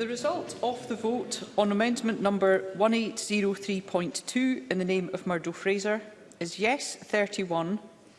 The result of the vote on amendment number 1803.2 in the name of Murdo Fraser is yes 31,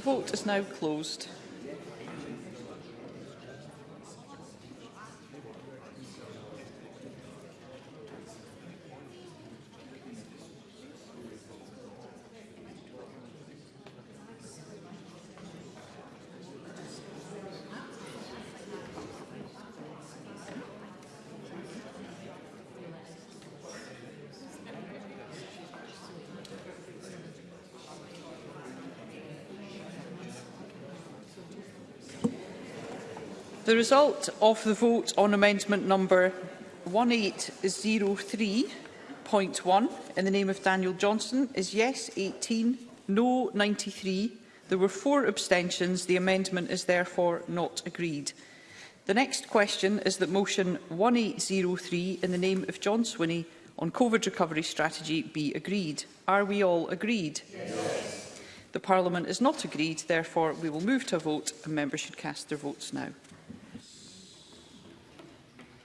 vote is now closed. The result of the vote on amendment number 1803.1 in the name of Daniel Johnson is yes 18, no 93. There were four abstentions. The amendment is therefore not agreed. The next question is that motion 1803 in the name of John Swinney on COVID recovery strategy be agreed. Are we all agreed? Yes. The Parliament is not agreed, therefore we will move to a vote and members should cast their votes now.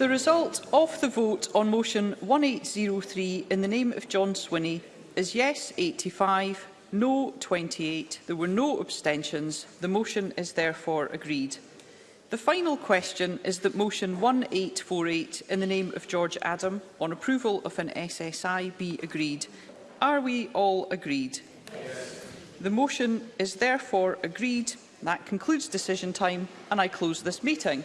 The result of the vote on motion 1803 in the name of John Swinney is yes 85, no 28. There were no abstentions. The motion is therefore agreed. The final question is that motion 1848 in the name of George Adam on approval of an SSI be agreed. Are we all agreed? Yes. The motion is therefore agreed. That concludes decision time and I close this meeting.